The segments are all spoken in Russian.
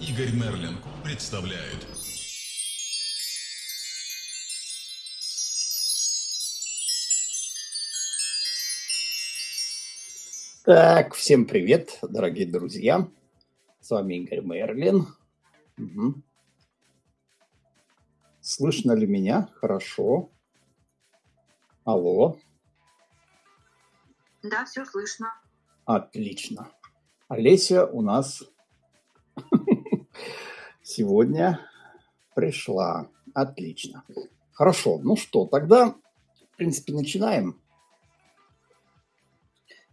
Игорь Мерлин представляет. Так, всем привет, дорогие друзья. С вами Игорь Мерлин. Угу. Слышно ли меня? Хорошо. Алло. Да, все слышно. Отлично. Олеся у нас сегодня пришла. Отлично. Хорошо. Ну что, тогда, в принципе, начинаем.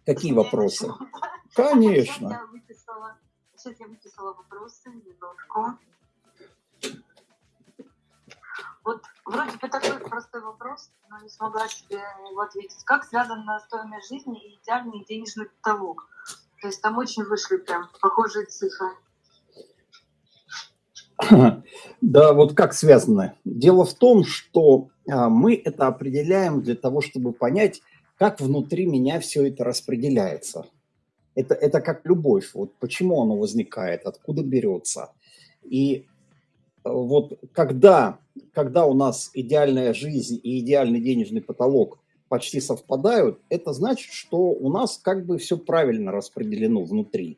Какие вопросы? Конечно. Я выписала, сейчас я выписала вопросы, минутку. Вот вроде бы такой простой вопрос, но не смогла себе его ответить. Как связана стоимость жизни и идеальный денежный потолок? То есть там очень вышли прям похожие цифры. Да, вот как связано? Дело в том, что а, мы это определяем для того, чтобы понять, как внутри меня все это распределяется. Это, это как любовь. Вот почему оно возникает, откуда берется. И э, вот когда, когда у нас идеальная жизнь и идеальный денежный потолок почти совпадают, это значит, что у нас как бы все правильно распределено внутри.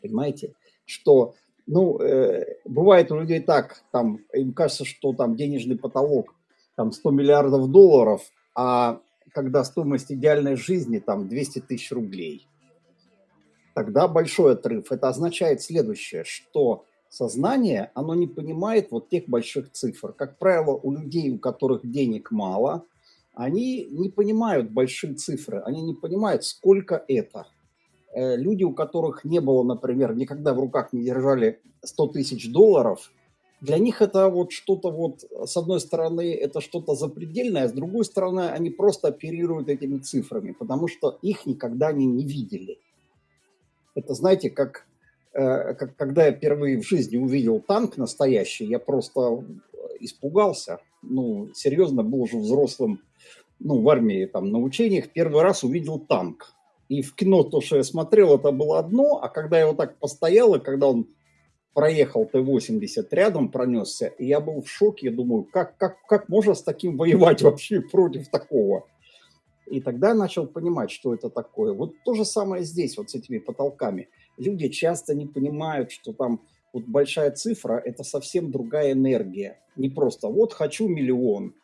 Понимаете? Что, ну, э, бывает у людей так, там, им кажется, что там денежный потолок там 100 миллиардов долларов, а когда стоимость идеальной жизни там 200 тысяч рублей. Тогда большой отрыв. Это означает следующее, что сознание, оно не понимает вот тех больших цифр. Как правило, у людей, у которых денег мало, они не понимают большие цифры, они не понимают, сколько это. Э, люди, у которых не было, например, никогда в руках не держали 100 тысяч долларов – для них это вот что-то вот, с одной стороны, это что-то запредельное, а с другой стороны, они просто оперируют этими цифрами, потому что их никогда они не видели. Это, знаете, как, э, как когда я впервые в жизни увидел танк настоящий, я просто испугался. Ну, серьезно, был уже взрослым, ну, в армии, там, на учениях, первый раз увидел танк. И в кино то, что я смотрел, это было одно, а когда я вот так постоял, и когда он проехал Т-80 рядом, пронесся, и я был в шоке, я думаю, как, как, как можно с таким воевать вообще против такого? И тогда я начал понимать, что это такое. Вот то же самое здесь, вот с этими потолками. Люди часто не понимают, что там вот большая цифра – это совсем другая энергия. Не просто «вот хочу миллион»,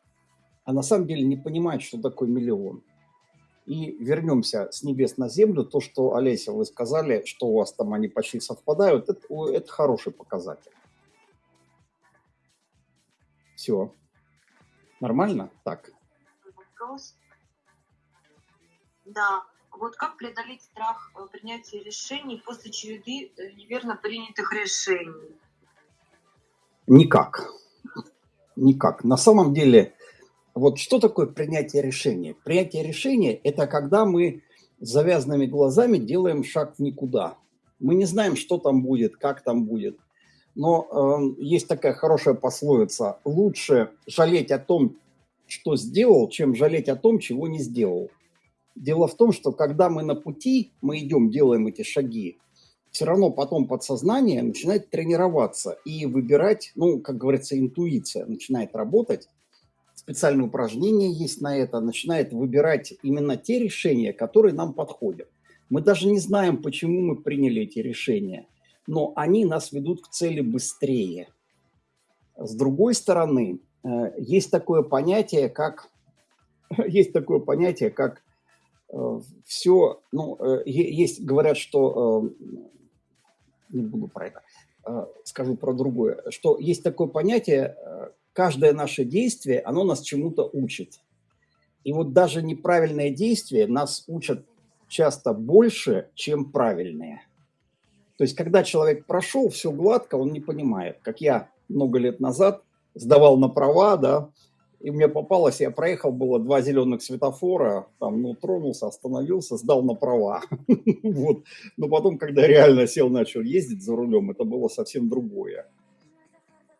а на самом деле не понимают, что такое миллион. И вернемся с небес на землю. То, что, Олеся, вы сказали, что у вас там они почти совпадают, это, это хороший показатель. Все. Нормально? Так. Вопрос. Да. Вот как преодолеть страх э, принятия решений после череды э, неверно принятых решений? Никак. Никак. На самом деле вот что такое принятие решения? Принятие решения – это когда мы с завязанными глазами делаем шаг в никуда. Мы не знаем, что там будет, как там будет. Но э, есть такая хорошая пословица – лучше жалеть о том, что сделал, чем жалеть о том, чего не сделал. Дело в том, что когда мы на пути, мы идем, делаем эти шаги, все равно потом подсознание начинает тренироваться и выбирать, ну, как говорится, интуиция начинает работать, специальные упражнения есть на это, начинает выбирать именно те решения, которые нам подходят. Мы даже не знаем, почему мы приняли эти решения, но они нас ведут к цели быстрее. С другой стороны, э, есть такое понятие, как есть такое понятие, как э, все, ну, э, есть, говорят, что, не буду про это, скажу про другое, что есть такое понятие, каждое наше действие, оно нас чему-то учит. И вот даже неправильные действия нас учат часто больше, чем правильные. То есть, когда человек прошел, все гладко, он не понимает. Как я много лет назад сдавал на права, да, и мне попалось, я проехал, было два зеленых светофора, там, ну, тронулся, остановился, сдал на права. Вот. Но потом, когда реально сел, начал ездить за рулем, это было совсем другое.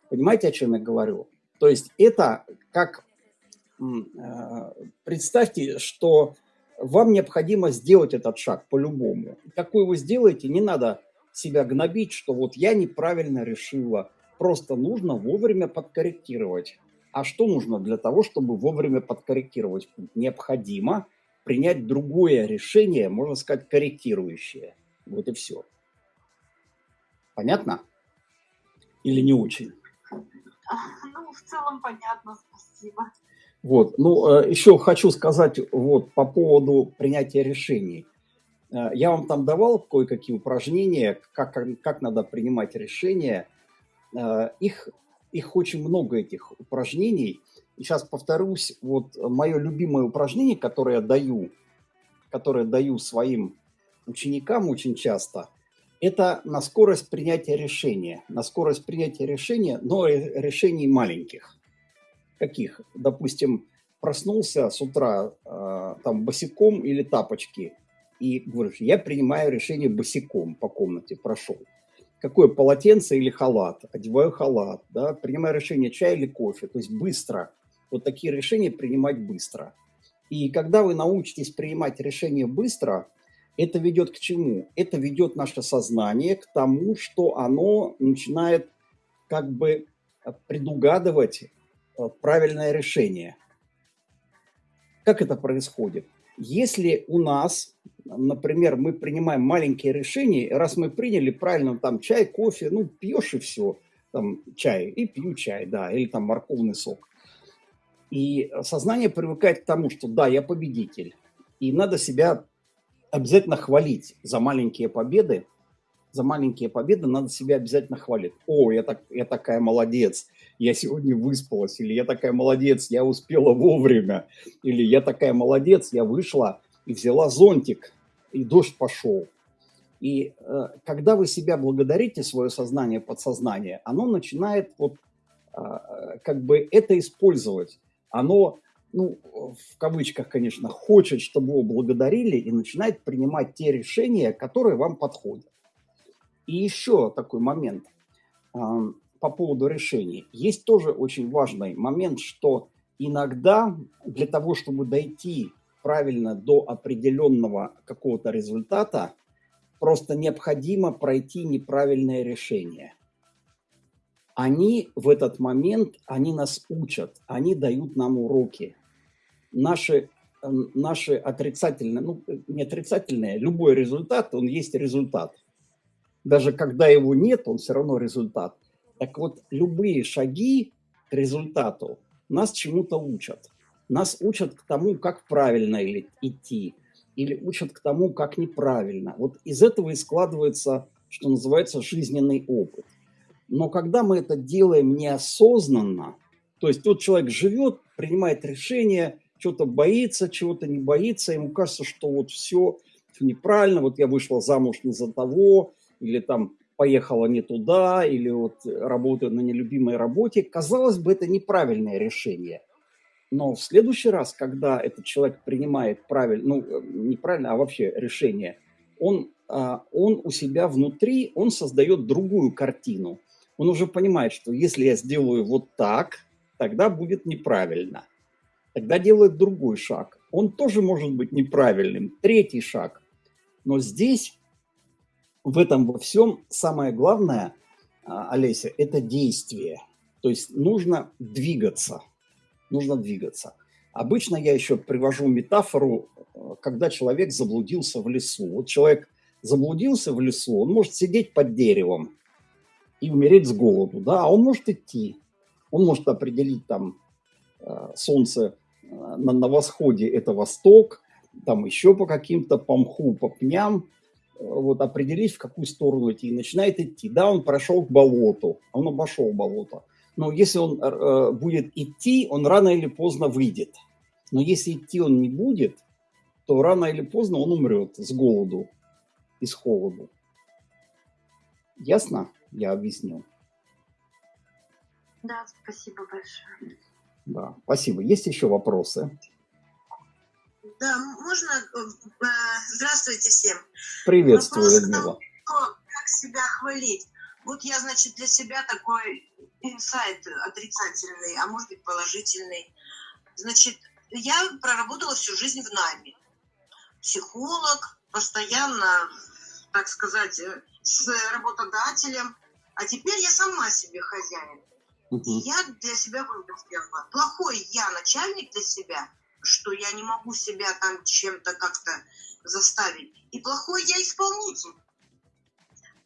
Понимаете, о чем я говорю? То есть это как, э, представьте, что вам необходимо сделать этот шаг по-любому. Какой вы сделаете, не надо себя гнобить, что вот я неправильно решила. Просто нужно вовремя подкорректировать. А что нужно для того, чтобы вовремя подкорректировать? Необходимо принять другое решение, можно сказать, корректирующее. Вот и все. Понятно? Или не очень? Ну, в целом понятно, спасибо. Вот, ну, э, еще хочу сказать вот по поводу принятия решений. Э, я вам там давал кое-какие упражнения, как, как надо принимать решения. Э, их, их очень много, этих упражнений. И сейчас повторюсь, вот мое любимое упражнение, которое я даю, которое даю своим ученикам очень часто, это на скорость принятия решения. На скорость принятия решения, но решений маленьких. Каких? Допустим, проснулся с утра э, там босиком или тапочки – и говоришь, я принимаю решение босиком по комнате, прошел. Какое полотенце или халат? Одеваю халат, да, принимаю решение чай или кофе, то есть быстро. Вот такие решения принимать быстро. И когда вы научитесь принимать решения быстро, это ведет к чему? Это ведет наше сознание к тому, что оно начинает как бы предугадывать э, правильное решение. Как это происходит? Если у нас например, мы принимаем маленькие решения, раз мы приняли правильно там чай, кофе, ну, пьешь и все, там чай, и пью чай, да, или там морковный сок. И сознание привыкает к тому, что да, я победитель, и надо себя обязательно хвалить за маленькие победы, за маленькие победы надо себя обязательно хвалить. О, я, так, я такая молодец, я сегодня выспалась, или я такая молодец, я успела вовремя, или я такая молодец, я вышла и взяла зонтик, и дождь пошел. И э, когда вы себя благодарите, свое сознание, подсознание, оно начинает вот э, как бы это использовать. Оно, ну, в кавычках, конечно, хочет, чтобы его благодарили и начинает принимать те решения, которые вам подходят. И еще такой момент э, по поводу решений. Есть тоже очень важный момент, что иногда для того, чтобы дойти правильно до определенного какого-то результата, просто необходимо пройти неправильное решение. Они в этот момент, они нас учат, они дают нам уроки. Наши, наши отрицательные, ну не отрицательные, любой результат, он есть результат. Даже когда его нет, он все равно результат. Так вот, любые шаги к результату нас чему-то учат. Нас учат к тому, как правильно идти, или учат к тому, как неправильно. Вот из этого и складывается, что называется, жизненный опыт. Но когда мы это делаем неосознанно, то есть тот человек живет, принимает решение, что-то боится, чего-то не боится, ему кажется, что вот все неправильно, вот я вышла замуж не за того, или там поехала не туда, или вот работаю на нелюбимой работе. Казалось бы, это неправильное решение. Но в следующий раз, когда этот человек принимает правильно, ну, э, неправильно, а вообще решение, он, а, он у себя внутри, он создает другую картину. Он уже понимает, что если я сделаю вот так, тогда будет неправильно. Тогда делает другой шаг. Он тоже может быть неправильным. Третий шаг. Но здесь, в этом во всем, самое главное, а, Олеся, это действие. То есть нужно двигаться – нужно двигаться. Обычно я еще привожу метафору, э, когда человек заблудился в лесу. Вот человек заблудился в лесу, он может сидеть под деревом и умереть с голоду, да, а он может идти. Он может определить там э, солнце на, на восходе – это восток, там еще по каким-то, по мху, по пням, вот определить, в какую сторону идти, и начинает идти. Да, он прошел к болоту, он обошел болото но если он э, будет идти, он рано или поздно выйдет. Но если идти он не будет, то рано или поздно он умрет с голоду и с холоду. Ясно? Я объяснил. Да, спасибо большое. Да, спасибо. Есть еще вопросы? Да, можно... Э, здравствуйте всем. Приветствую, Вопрос Людмила. Как себя хвалить? Вот я, значит, для себя такой инсайт отрицательный, а может быть положительный. Значит, я проработала всю жизнь в найме. Психолог, постоянно, так сказать, с работодателем, а теперь я сама себе хозяин. И я для себя сделала. Плохой я начальник для себя, что я не могу себя там чем-то как-то заставить. И плохой я исполнитель.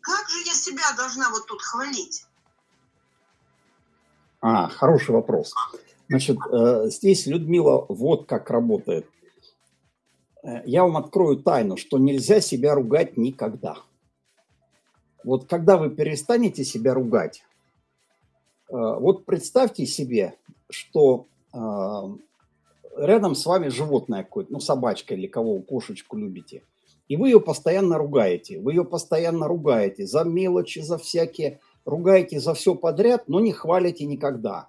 Как же я себя должна вот тут хвалить? А, хороший вопрос. Значит, э, здесь, Людмила, вот как работает. Э, Я вам открою тайну, что нельзя себя ругать никогда. Вот когда вы перестанете себя ругать, вот представьте себе, что э, рядом с вами животное какое-то, ну, собачка или кого, кошечку любите, и вы ее постоянно ругаете, вы ее постоянно ругаете за мелочи, за всякие, ругаете за все подряд, но не хвалите никогда.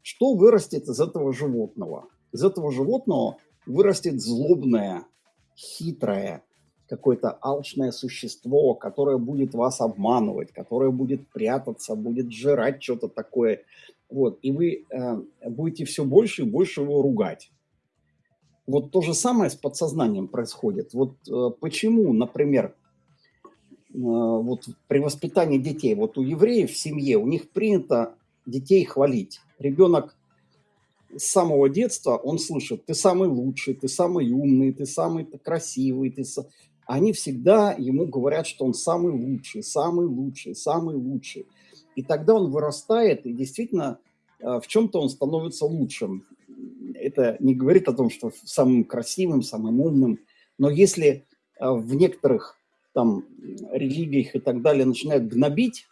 Что вырастет из этого животного? Из этого животного вырастет злобное, хитрое, какое-то алчное существо, которое будет вас обманывать, которое будет прятаться, будет жрать что-то такое. Вот, и вы э, будете все больше и больше его ругать. Вот то же самое с подсознанием происходит. Вот э, почему, например, э, вот при воспитании детей, вот у евреев в семье, у них принято детей хвалить. Ребенок с самого детства, он слышит, ты самый лучший, ты самый умный, ты самый красивый. Ты са-». Они всегда ему говорят, что он самый лучший, самый лучший, самый лучший. И тогда он вырастает, и действительно э, в чем-то он становится лучшим. Это не говорит о том, что самым красивым, самым умным, но если э, в некоторых там религиях и так далее начинают гнобить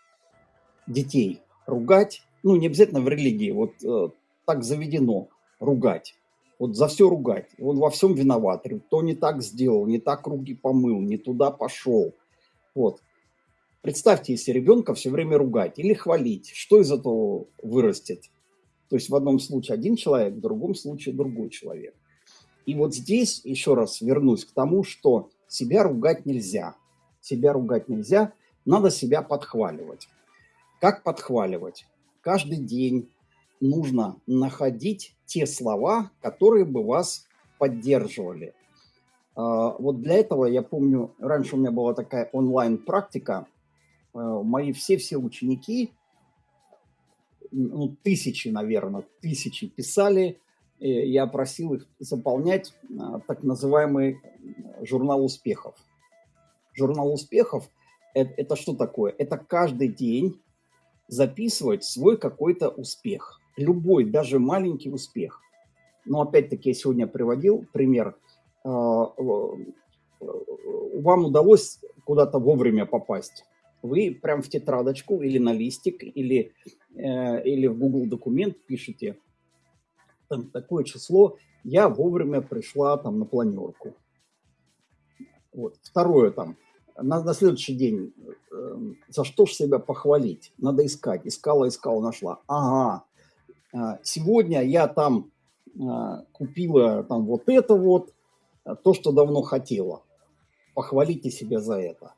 детей, ругать, ну не обязательно в религии, вот э, так заведено ругать, вот за все ругать, он во всем виноват, кто не так сделал, не так руки помыл, не туда пошел, вот. Представьте, если ребенка все время ругать или хвалить, что из этого вырастет? То есть в одном случае один человек, в другом случае другой человек. И вот здесь еще раз вернусь к тому, что себя ругать нельзя. Себя ругать нельзя, надо себя подхваливать. Как подхваливать? Каждый день нужно находить те слова, которые бы вас поддерживали. А, Вот для этого я помню, раньше у меня была такая онлайн-практика. А, Мои все-все ученики, ну, тысячи, наверное, тысячи писали. э, Я просил их заполнять а, так называемый журнал успехов. Журнал успехов это что такое? Это каждый день записывать свой какой-то успех. Любой, даже маленький успех. Но опять-таки я сегодня приводил пример. А, э, Вам удалось куда-то вовремя попасть. Вы прям в тетрадочку или на листик, или, э, или в Google документ пишете там, такое число, я вовремя пришла там на планерку. Вот. Второе там, на, на следующий день, э, за что ж себя похвалить? Надо искать. Искала, искала, нашла. Ага, э, сегодня я там э, купила там вот это вот, э, то, что давно хотела. Похвалите себя за это.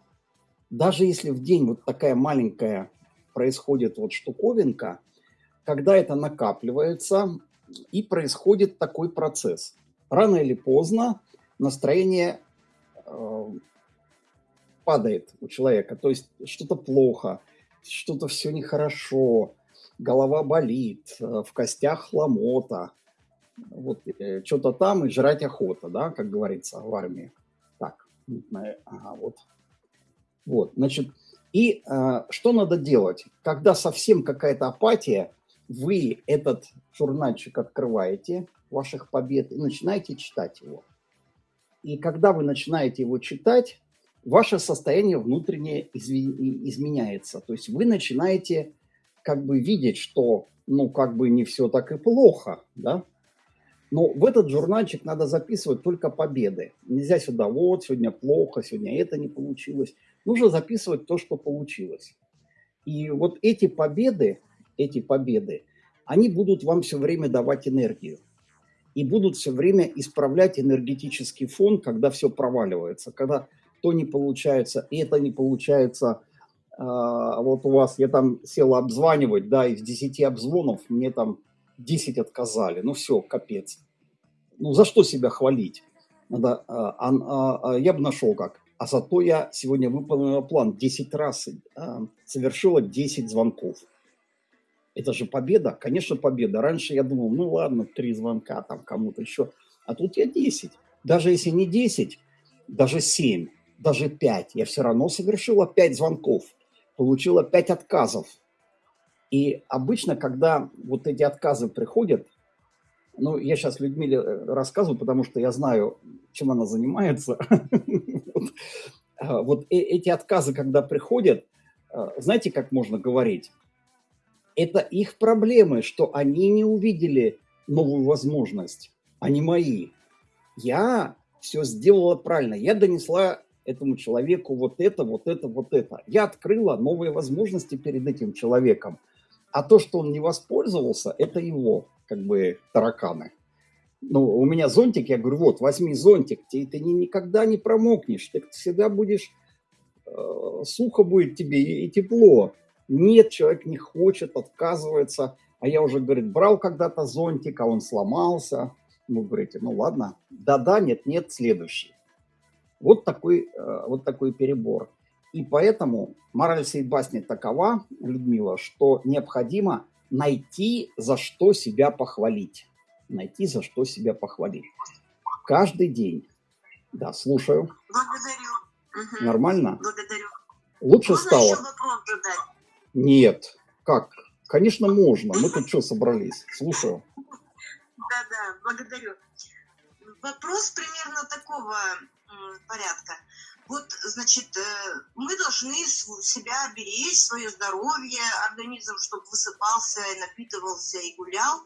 Даже если в день вот такая маленькая происходит вот штуковинка, когда это накапливается, и происходит такой процесс. Рано или поздно настроение э, падает у человека, то есть что-то плохо, что-то все нехорошо, голова болит, э, в костях ломота, вот э, что-то там и жрать охота, да, как говорится в армии. Так, ага, вот. Вот, значит, и э, что надо делать? Когда совсем какая-то апатия, вы этот журнальчик открываете, ваших побед, и начинаете читать его. И когда вы начинаете его читать, ваше состояние внутреннее изменяется. То есть вы начинаете как бы видеть, что ну как бы не все так и плохо, да? Но в этот журнальчик надо записывать только победы. Нельзя сюда вот, сегодня плохо, сегодня это не получилось. Нужно записывать то, что получилось. И вот эти победы, эти победы, они будут вам все время давать энергию. И будут все время исправлять энергетический фон, когда все проваливается, когда то не получается, это не получается. А, вот у вас, я там села обзванивать, да, из 10 обзвонов мне там 10 отказали. Ну все, капец. Ну за что себя хвалить? Надо, а, а, а, я бы нашел как. а зато я сегодня выполнила план 10 раз, а, совершила 10 звонков. Это же победа, конечно, победа. Раньше я думал, ну ладно, три звонка там кому-то еще, а тут я 10. Даже если не 10, даже 7, даже 5, я все равно совершила 5 звонков, получила 5 отказов. И обычно, когда вот эти отказы приходят, ну, я сейчас Людмиле э, рассказываю, потому что я знаю, чем она занимается. Вот а, э, эти отказы, когда приходят, знаете, как можно говорить? Это их проблемы, что они не увидели новую возможность, а не мои. Я все сделала правильно. Я донесла этому человеку вот это, вот это, вот это. Я открыла новые возможности перед этим человеком. А то, что он не воспользовался, это его, как бы, тараканы. Ну, у меня зонтик, я говорю, вот, возьми зонтик, ты, ты никогда не промокнешь, ты всегда будешь, э, сухо будет тебе и, и тепло. Нет, человек не хочет, отказывается. А я уже, говорит, брал когда-то зонтик, а он сломался. Вы говорите, ну ладно, да-да, нет-нет, следующий. Вот такой, э, вот такой перебор. И поэтому мораль всей басни такова, Людмила, что необходимо найти, за что себя похвалить. Найти, за что себя похвалить. Каждый день. Да, слушаю. Благодарю. Угу. Нормально? Благодарю. Лучше Можно стало? еще вопрос задать? Нет. Как? Конечно, можно. Мы тут что собрались? Слушаю. Да-да, благодарю. Вопрос примерно такого порядка. Вот, значит, э, мы должны себя беречь, свое здоровье, организм, чтобы высыпался, напитывался и гулял.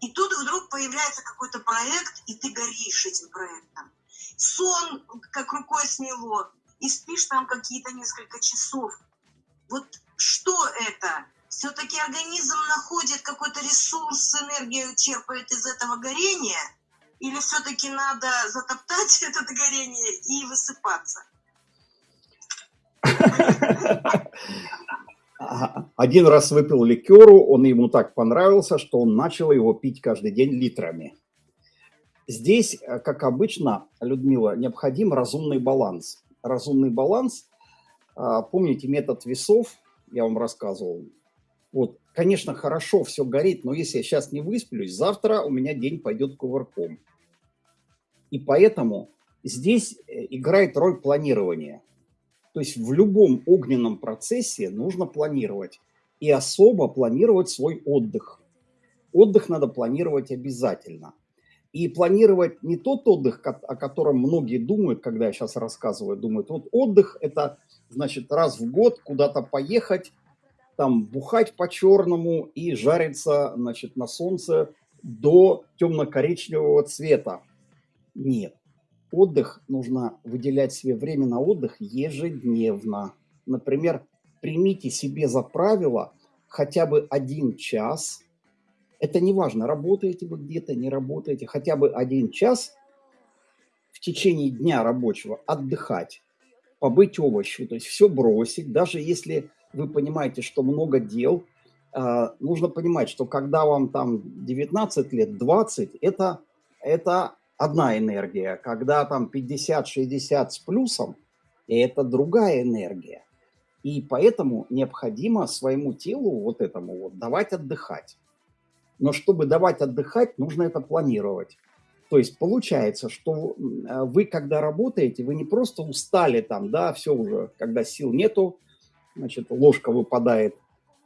И тут вдруг появляется какой-то проект, и ты горишь этим проектом. Сон как рукой сняло, и спишь там какие-то несколько часов. Вот что это? Все-таки организм находит какой-то ресурс, энергию черпает из этого горения – или все-таки надо затоптать это горение и высыпаться? Один раз выпил ликеру, он ему так понравился, что он начал его пить каждый день литрами. Здесь, э, как обычно, Людмила, необходим разумный баланс. Разумный баланс, а, помните метод весов, я вам рассказывал. Вот, конечно, хорошо все горит, но если я сейчас не высплюсь, завтра у меня день пойдет кувырком. И поэтому здесь э, играет роль планирования. То есть в любом огненном процессе нужно планировать. И особо планировать свой отдых. Отдых надо планировать обязательно. И планировать не тот отдых, о котором многие думают, когда я сейчас рассказываю, думают, вот отдых – это, значит, раз в год куда-то поехать, там бухать по-черному и жариться, значит, на солнце до темно-коричневого цвета. Нет. Отдых нужно выделять себе время на отдых ежедневно. Например, примите себе за правило хотя бы один час. Это не важно, работаете вы где-то, не работаете. Хотя бы один час в течение дня рабочего отдыхать, побыть овощью, то есть все бросить. Даже если вы понимаете, что много дел, а, нужно понимать, что когда вам там 19 лет, 20, это, это одна энергия, когда там 50-60 с плюсом, это другая энергия. И поэтому необходимо своему телу вот этому вот давать отдыхать. Но чтобы давать отдыхать, нужно это планировать. То есть получается, что вы, когда работаете, вы не просто устали там, да, все уже, когда сил нету, значит, ложка выпадает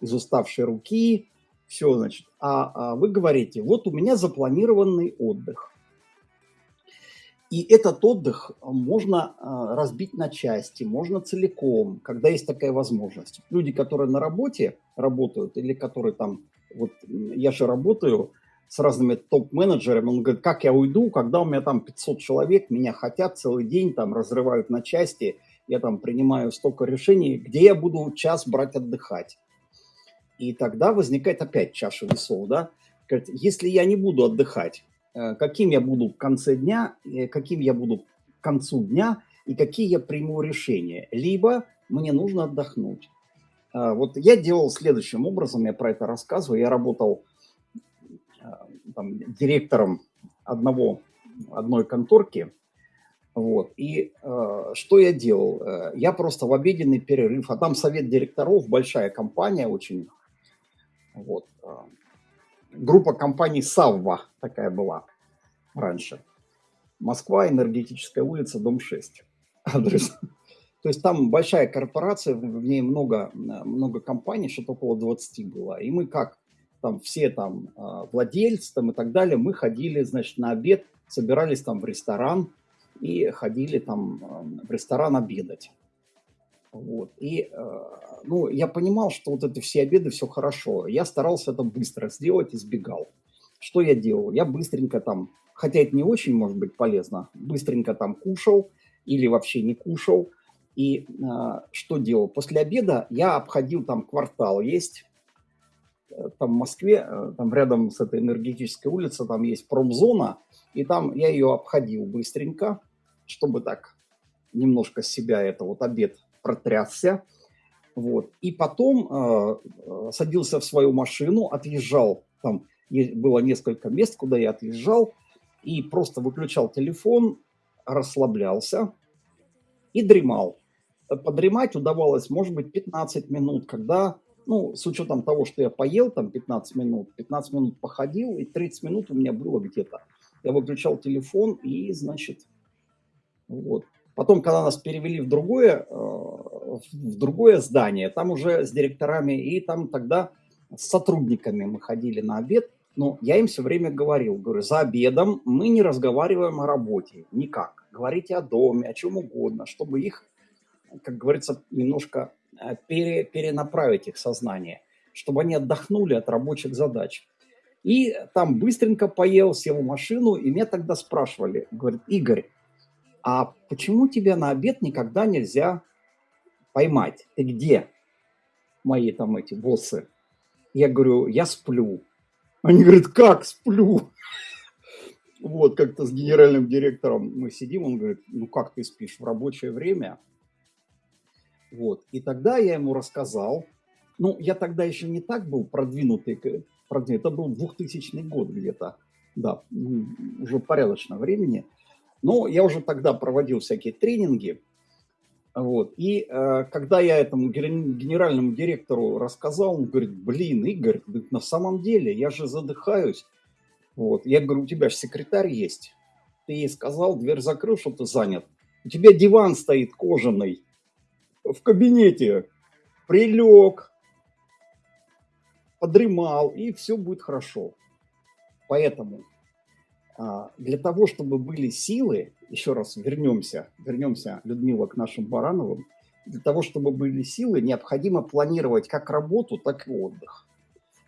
из уставшей руки, все, значит, а, а вы говорите, вот у меня запланированный отдых. И этот отдых можно а, разбить на части, можно целиком, когда есть такая возможность. Люди, которые на работе работают, или которые там, вот я же работаю с разными топ-менеджерами, он говорит, как я уйду, когда у меня там 500 человек, меня хотят целый день, там разрывают на части, я там принимаю столько решений, где я буду час брать отдыхать. И тогда возникает опять чаша весов, да, говорит, если я не буду отдыхать, Э, каким я буду в конце дня, э, каким я буду к концу дня и какие я приму решения. Либо мне нужно отдохнуть. Э, вот я делал следующим образом, я про это рассказываю. Я работал там, директором одного, одной конторки. Вот. И э, что я делал? Э, я просто в обеденный перерыв, а там совет директоров, большая компания очень. Вот. Группа компаний Савва такая была раньше. Москва, Энергетическая улица, дом 6. Адрес. То есть там большая корпорация, в ней много, много компаний, что-то около 20 было. И мы как там все там а, владельцы там и так далее, мы ходили, значит, на обед, собирались там в ресторан и ходили там а, в ресторан обедать. Вот. И, а, ну, я понимал, что вот это все обеды, все хорошо. Я старался это быстро сделать, избегал. Что я делал? Я быстренько там, хотя это не очень может быть полезно, быстренько там кушал или вообще не кушал. И э, что делал? После обеда я обходил там квартал, есть э, там в Москве, э, там рядом с этой энергетической улицей, там есть промзона, и там я ее обходил быстренько, чтобы так немножко себя это вот обед протрясся. Вот. И потом э, садился в свою машину, отъезжал, там было несколько мест, куда я отъезжал, и просто выключал телефон, расслаблялся и дремал. Подремать удавалось, может быть, 15 минут, когда, ну, с учетом того, что я поел там 15 минут, 15 минут походил, и 30 минут у меня было где-то. Я выключал телефон и, значит, вот. Потом, когда нас перевели в другое, э, в другое здание, там уже с директорами, и там тогда с сотрудниками мы ходили на обед, но я им все время говорил, говорю, за обедом мы не разговариваем о работе, никак. Говорите о доме, о чем угодно, чтобы их, как говорится, немножко э, пере, перенаправить их сознание, чтобы они отдохнули от рабочих задач. И там быстренько поел, сел в машину, и меня тогда спрашивали, говорит, Игорь, а почему тебя на обед никогда нельзя поймать? Ты где? Мои там эти боссы. Я говорю, я сплю. Они говорят, как сплю? Вот, как-то с генеральным директором мы сидим, он говорит, ну как ты спишь в рабочее время? Вот, и тогда я ему рассказал, ну, я тогда еще не так был продвинутый, продвинутый это был 2000 год где-то, да, уже порядочно времени, но я уже тогда проводил всякие тренинги, вот. И э, когда я этому генеральному директору рассказал, он говорит, блин, Игорь, на самом деле я же задыхаюсь. Вот. Я говорю, у тебя же секретарь есть. Ты ей сказал, дверь закрыл, что ты занят. У тебя диван стоит кожаный в кабинете. Прилег, подремал, и все будет хорошо. Поэтому для того, чтобы были силы, еще раз вернемся, вернемся, Людмила, к нашим Барановым, для того, чтобы были силы, необходимо планировать как работу, так и отдых.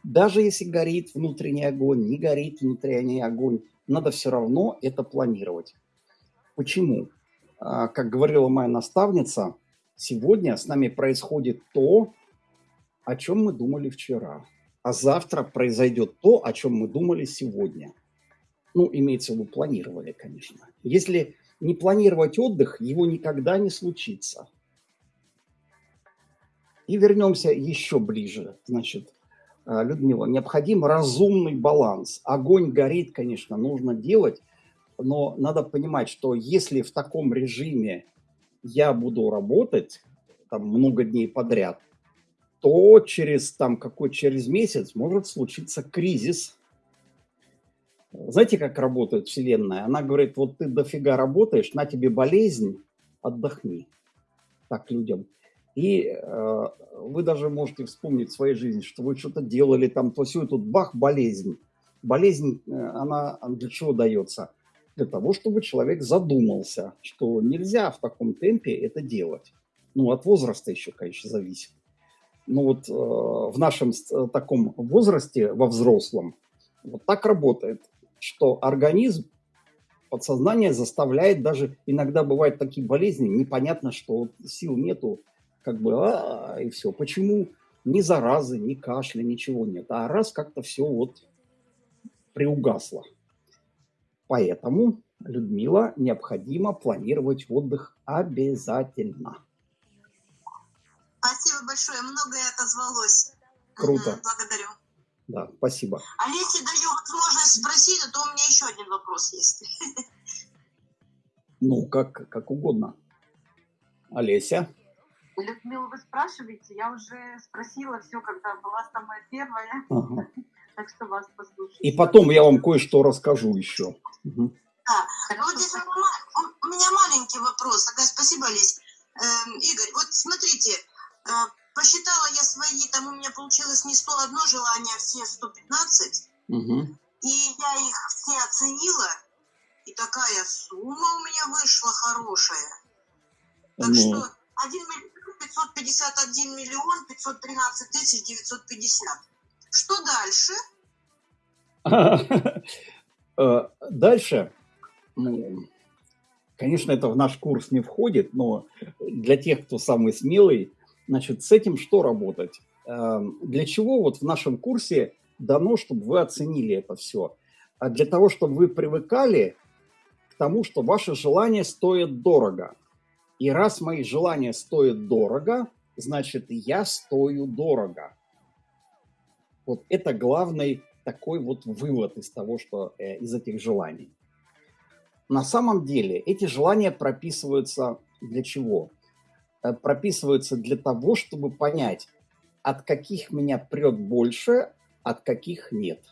Даже если горит внутренний огонь, не горит внутренний огонь, надо все равно это планировать. Почему? А, как говорила моя наставница, сегодня с нами происходит то, о чем мы думали вчера, а завтра произойдет то, о чем мы думали сегодня – ну, имеется в виду, планировали, конечно. Если не планировать отдых, его никогда не случится. И вернемся еще ближе. Значит, э, Людмила, необходим разумный баланс. Огонь горит, конечно, нужно делать, но надо понимать, что если в таком режиме я буду работать там много дней подряд, то через там какой через месяц может случиться кризис, знаете, как работает Вселенная? Она говорит, вот ты дофига работаешь, на тебе болезнь, отдохни. Так людям. И э, вы даже можете вспомнить в своей жизни, что вы что-то делали, там, то все, и тут бах, болезнь. Болезнь, э, она для чего дается? Для того, чтобы человек задумался, что нельзя в таком темпе это делать. Ну, от возраста еще, конечно, зависит. Но вот э, в нашем э, таком возрасте, во взрослом, вот так работает что организм, подсознание заставляет даже, иногда бывают такие болезни, непонятно, что сил нету, как бы, а, и все. Почему? Ни заразы, ни кашля, ничего нет. А раз как-то все вот приугасло. Поэтому, Людмила, необходимо планировать отдых обязательно. Спасибо большое, многое отозвалось. Круто. Благодарю. Да, спасибо. А если даю возможность спросить, то у меня еще один вопрос есть. Ну, как, как угодно. Олеся? Людмила, вы спрашиваете, я уже спросила все, когда была самая первая, Ага. так что вас послушаю. И потом я вам кое-что расскажу еще. Мгм. Ну, вот здесь у меня, маленький вопрос. Ага, спасибо, Лесь. Эм, Игорь, вот смотрите, э, посчитала я свои, там у меня получилось не 101 желание, а все 115. Мгм. И я их все оценила, и такая сумма у меня вышла хорошая. Так Ну, что 1 миллион 551 миллион 513 тысяч 950. Что дальше? Э, Дальше, ну, конечно, это в наш курс не входит, но для тех, кто самый смелый, значит, с этим что работать? Эм, Для чего вот в нашем курсе дано, чтобы вы оценили это все? А для того, чтобы вы привыкали к тому, что ваши желания стоят дорого. И раз мои желания стоят дорого, значит, я стою дорого. Вот это главный такой вот вывод из того, что э, из этих желаний. На самом деле эти желания прописываются для чего? Э, прописываются для того, чтобы понять, от каких меня прет больше, от каких нет.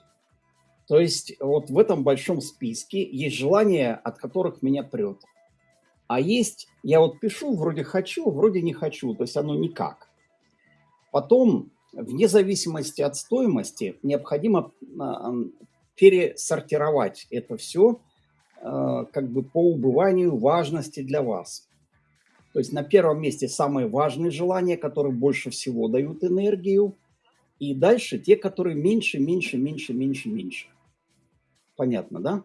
То есть вот в этом большом списке есть желания, от которых меня прет. А есть, я вот пишу, вроде хочу, вроде не хочу, то есть оно никак. Потом, вне зависимости от стоимости, необходимо а, пересортировать это все как бы по убыванию важности для вас. То есть на первом месте самые важные желания, которые больше всего дают энергию, и дальше те, которые меньше, меньше, меньше, меньше, меньше. Понятно, да?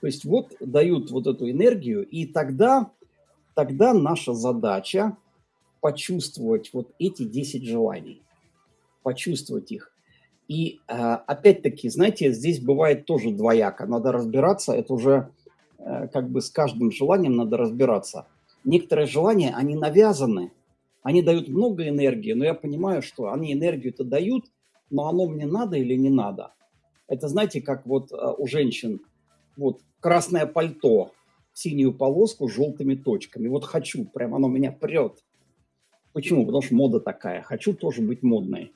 То есть вот дают вот эту энергию, и тогда, тогда наша задача почувствовать вот эти 10 желаний, почувствовать их. И э, опять-таки, знаете, здесь бывает тоже двояко, надо разбираться, это уже э, как бы с каждым желанием надо разбираться. Некоторые желания, они навязаны, они дают много энергии, но я понимаю, что они энергию-то дают, но оно мне надо или не надо. Это знаете, как вот э, у женщин, вот красное пальто, синюю полоску с желтыми точками. Вот хочу, прям оно меня прет. Почему? Потому что мода такая. Хочу тоже быть модной.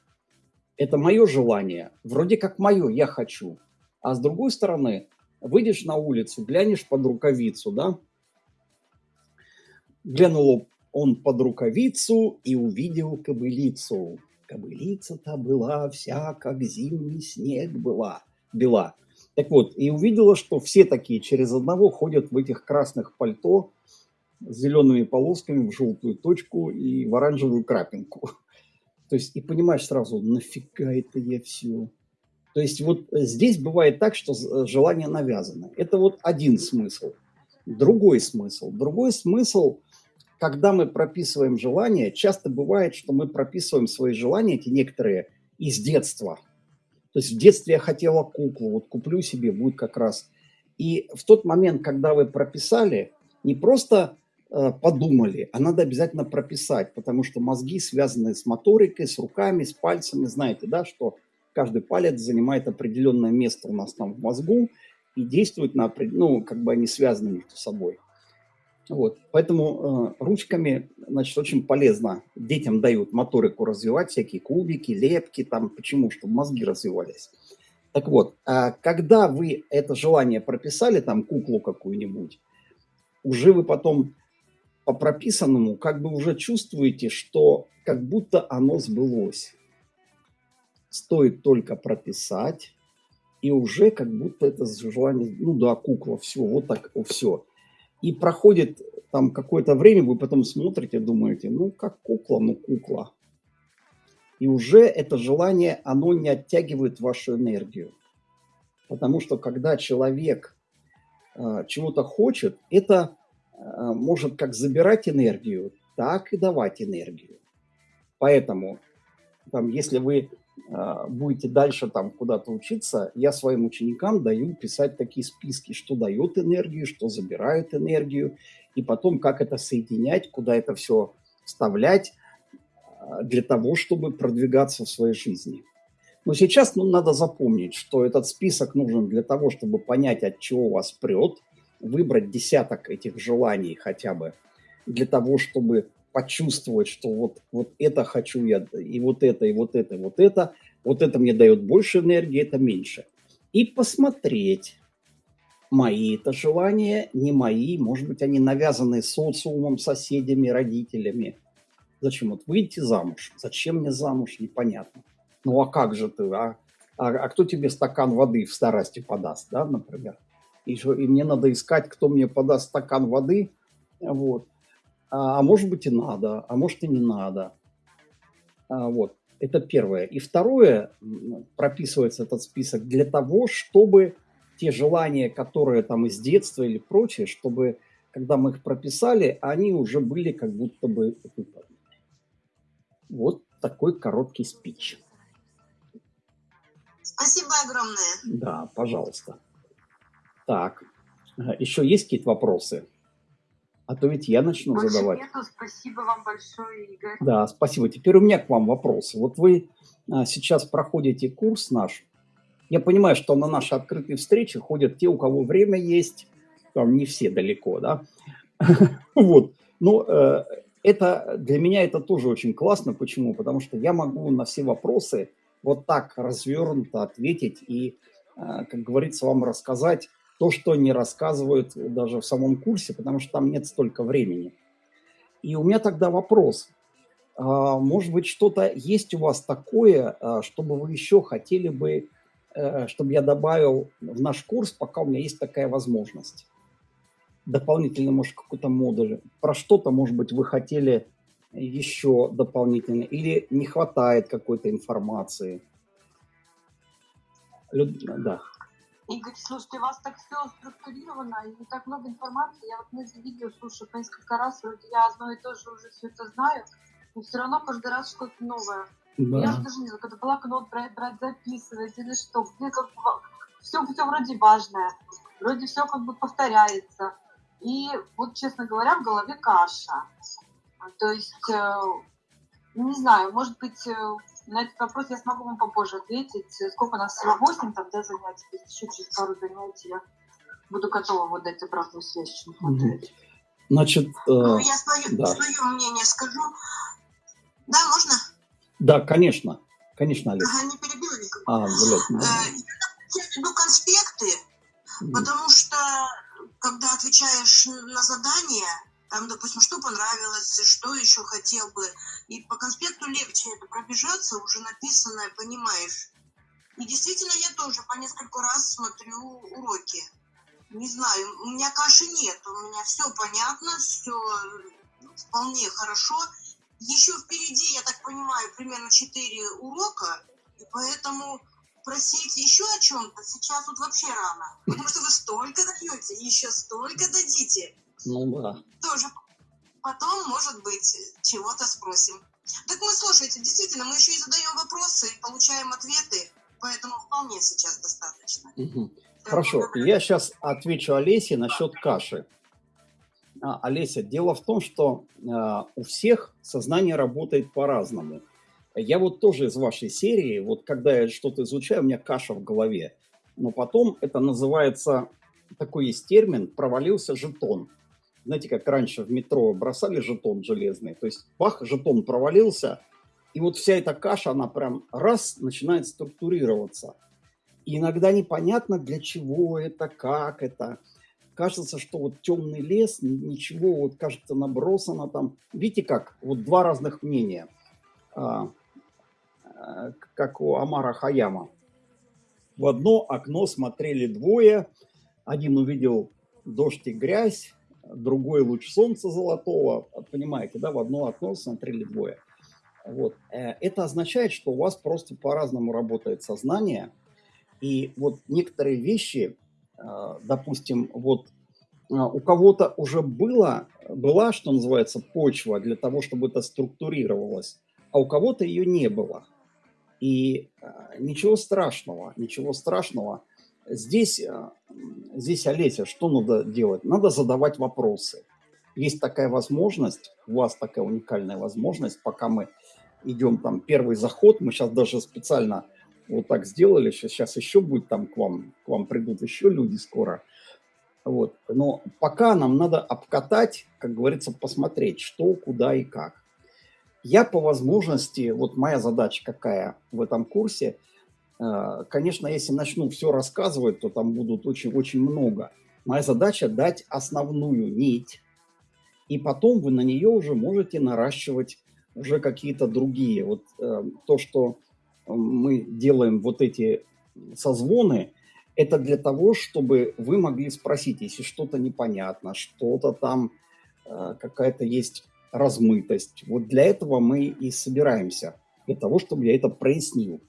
Это мое желание. Вроде как мое, я хочу. А с другой стороны, выйдешь на улицу, глянешь под рукавицу, да? Глянул он под рукавицу и увидел кобылицу. Кобылица-то была вся, как зимний снег была, бела. Так вот, и увидела, что все такие через одного ходят в этих красных пальто с зелеными полосками в желтую точку и в оранжевую крапинку. То есть, и понимаешь сразу, нафига это я все. То есть, вот здесь бывает так, что желание навязано. Это вот один смысл. Другой смысл. Другой смысл, когда мы прописываем желания, часто бывает, что мы прописываем свои желания, эти некоторые, из детства. То есть в детстве я хотела куклу, вот куплю себе, будет как раз. И в тот момент, когда вы прописали, не просто э, подумали, а надо обязательно прописать, потому что мозги связаны с моторикой, с руками, с пальцами. Знаете, да, что каждый палец занимает определенное место у нас там в мозгу и действует на, ну, как бы они связаны между собой. Вот. Поэтому э, ручками, значит, очень полезно. Детям дают моторику развивать, всякие кубики, лепки, там, почему? Чтобы мозги развивались. Так вот, э, когда вы это желание прописали, там, куклу какую-нибудь, уже вы потом по прописанному как бы уже чувствуете, что как будто оно сбылось. Стоит только прописать, и уже как будто это желание, ну да, кукла, все, вот так, все. И проходит там какое-то время, вы потом смотрите, думаете, ну как кукла, ну кукла. И уже это желание, оно не оттягивает вашу энергию. Потому что когда человек э, чего-то хочет, это э, может как забирать энергию, так и давать энергию. Поэтому, там, если вы будете дальше там куда-то учиться, я своим ученикам даю писать такие списки, что дает энергию, что забирает энергию, и потом как это соединять, куда это все вставлять для того, чтобы продвигаться в своей жизни. Но сейчас ну, надо запомнить, что этот список нужен для того, чтобы понять, от чего вас прет, выбрать десяток этих желаний хотя бы, для того, чтобы почувствовать, что вот, вот это хочу я, и вот это, и вот это, и вот это, вот это мне дает больше энергии, это меньше. И посмотреть, мои это желания, не мои, может быть, они навязаны социумом, соседями, родителями. Зачем? Вот выйти замуж. Зачем мне замуж? Непонятно. Ну а как же ты? А, а, а кто тебе стакан воды в старости подаст, да, например? И, и мне надо искать, кто мне подаст стакан воды, вот. А, а может быть и надо, а может и не надо. А, вот. Это первое. И второе, прописывается этот список для того, чтобы те желания, которые там из детства или прочее, чтобы, когда мы их прописали, они уже были как будто бы выполнены. Вот такой короткий спич. Спасибо огромное. Да, пожалуйста. Так, еще есть какие-то вопросы? А то ведь я начну Больше задавать. Нету. Спасибо вам большое, Игорь. Да, спасибо. Теперь у меня к вам вопрос. Вот вы а, сейчас проходите курс наш. Я понимаю, что на наши открытые встречи ходят те, у кого время есть. Там не все далеко, да? Вот. Ну, э, это для меня это тоже очень классно. Почему? Потому что я могу на все вопросы вот так развернуто ответить и, э, как говорится, вам рассказать то, что не рассказывают даже в самом курсе, потому что там нет столько времени. И у меня тогда вопрос. А, может быть, что-то есть у вас такое, а, чтобы вы еще хотели бы, э, чтобы я добавил в наш курс, пока у меня есть такая возможность? Дополнительно, может, какой-то модуль. Про что-то, может быть, вы хотели еще дополнительно, или не хватает какой-то информации? Люд... Да. Игорь, слушайте, у вас так все структурировано, и так много информации. Я вот мы видео слушаю по несколько раз, вроде я одно и то же уже все это знаю, но все равно каждый раз что-то новое. Да. Я даже не знаю, когда блокнот брать, брать, записывать или что, где как все, все вроде важное, вроде все как бы повторяется. И вот, честно говоря, в голове каша. То есть, э, не знаю, может быть, э, на этот вопрос я смогу вам попозже ответить. Сколько у нас всего? 8 там, да, занятий? То есть еще через пару занятий я буду готова вот дать обратную связь, чем хватает. Значит, э, Ну, я свое, да. свое мнение скажу. Да, можно? да, конечно, конечно, Олег. Ага, не перебила никого. А, блядь, ну, Э, Я веду конспекты, потому что когда отвечаешь на задание, там, допустим, что понравилось, что еще хотел бы, и по конспекту легче это пробежаться, уже написанное, понимаешь. И действительно, я тоже по несколько раз смотрю уроки. Не знаю, у меня каши нет, у меня все понятно, все вполне хорошо. Еще впереди, я так понимаю, примерно 4 урока, и поэтому просить еще о чем-то сейчас вот вообще рано. Потому что вы столько даете, еще столько дадите. Ну да. Тоже потом, может быть, чего-то спросим. Так мы, слушайте, действительно, мы еще и задаем вопросы, и получаем ответы, поэтому вполне сейчас достаточно. Мгм. Хорошо, я сейчас отвечу Олесе насчет каши. А, Олеся, дело в том, что а, у всех сознание работает по-разному. Я вот тоже из вашей серии, вот когда я что-то изучаю, у меня каша в голове. Но потом это называется, такой есть термин, провалился жетон. Знаете, как раньше в метро бросали жетон железный, то есть бах, жетон провалился, и вот вся эта каша, она прям раз начинает структурироваться. И иногда непонятно, для чего это, как это. Кажется, что вот темный лес, ничего, вот кажется набросано там. Видите как? Вот два разных мнения. А, а, как у Амара Хаяма. В одно окно смотрели двое. Один увидел дождь и грязь, другой луч солнца золотого. Понимаете, да? В одно окно смотрели двое. Вот. Э, Это означает, что у вас просто по-разному работает сознание. И вот некоторые вещи, э, допустим, вот э, у кого-то уже было, была, что называется, почва для того, чтобы это структурировалось, а у кого-то ее не было. И ничего страшного, ничего страшного. Здесь, э, здесь, Олеся, что надо делать? Надо задавать вопросы. Есть такая возможность, у вас такая уникальная возможность, пока мы идем там первый заход, мы сейчас даже специально вот так сделали, сейчас, сейчас еще будет там к вам, к вам придут еще люди скоро. Вот. Но пока нам надо обкатать, как говорится, посмотреть, что, куда и как. Я по возможности, вот моя задача какая в этом курсе, конечно, если начну все рассказывать, то там будут очень-очень много. Моя задача дать основную нить, и потом вы на нее уже можете наращивать уже какие-то другие. Вот э, то, что мы делаем вот эти созвоны, это для того, чтобы вы могли спросить, если что-то непонятно, что-то там, э, какая-то есть размытость. Вот для этого мы и собираемся, для того, чтобы я это прояснил.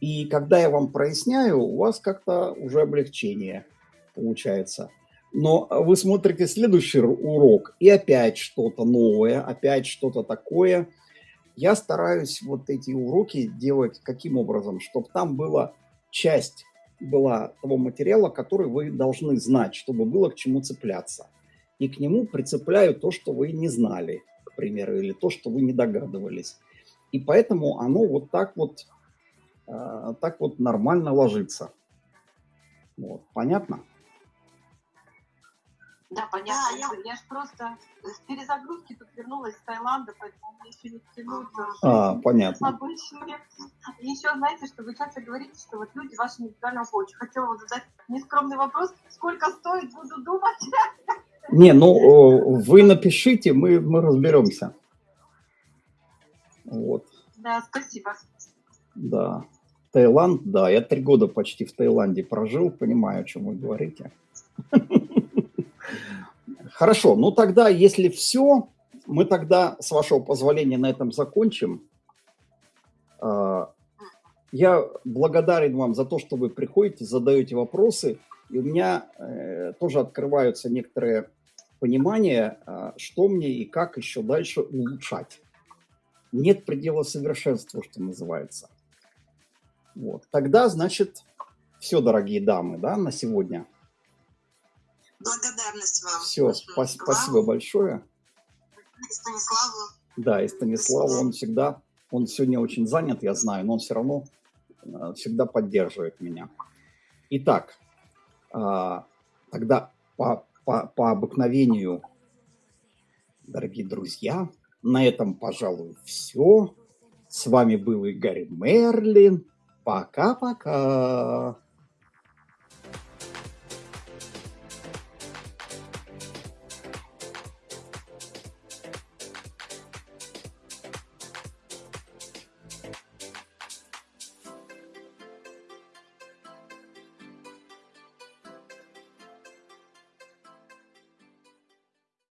И когда я вам проясняю, у вас как-то уже облегчение получается. Но вы смотрите следующий урок, и опять что-то новое, опять что-то такое. Я стараюсь вот эти уроки делать каким образом, чтобы там была часть была того материала, который вы должны знать, чтобы было к чему цепляться. И к нему прицепляю то, что вы не знали, к примеру, или то, что вы не догадывались. И поэтому оно вот так вот, так вот нормально ложится. Вот, понятно? Да, понятно. Да, я... я же просто с перезагрузки тут вернулась из Таиланда, поэтому мне еще не тянуться. А, понятно. Обычные. И еще, знаете, что вы часто говорите, что вот люди ваши индивидуального коуча. Хотела вот задать нескромный вопрос. Сколько стоит, буду думать. Не, ну, вы напишите, мы, мы разберемся. Вот. Да, спасибо. Да. Таиланд, да, я три года почти в Таиланде прожил, понимаю, о чем вы говорите. Хорошо, ну тогда, если все, мы тогда, с вашего позволения, на этом закончим. А, я благодарен вам за то, что вы приходите, задаете вопросы. И у меня э, тоже открываются некоторые понимания, э, что мне и как еще дальше улучшать. Нет предела совершенства, что называется. Вот. Тогда, значит, все, дорогие дамы, да, на сегодня. Благодарность вам. Все, спа- спасибо большое. И Станиславу. Да, и Станиславу, он всегда, он сегодня очень занят, я знаю, но он все равно э, всегда поддерживает меня. Итак, а, тогда по, по, по обыкновению, дорогие друзья, на этом, пожалуй, все. С вами был Игорь Мерлин. Пока-пока.